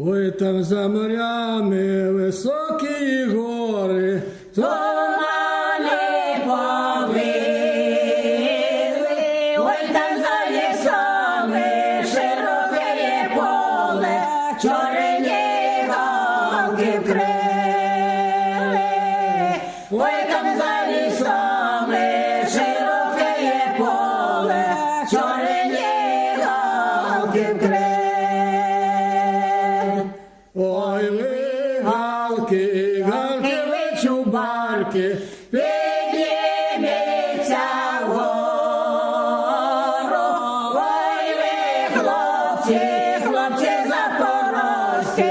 Ой, там за морями високі гори, то Тумани повили, ой там за лісами широке поле, чорні галки вкрили. Ой там за ви чубарки, Підніметься вгору, ой ви, хлопці, хлопці запорожці,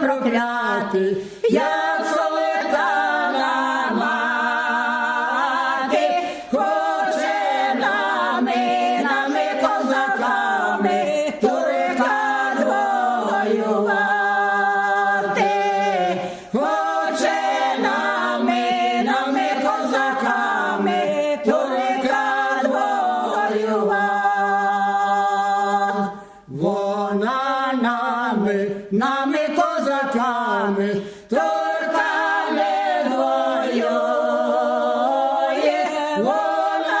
проклятий, Як султана мати, хоче нами, нами козаками, турка воювати. Хоче нами, нами козаками, турка воювати. вона нами, нами козаками, Турка не воює, вона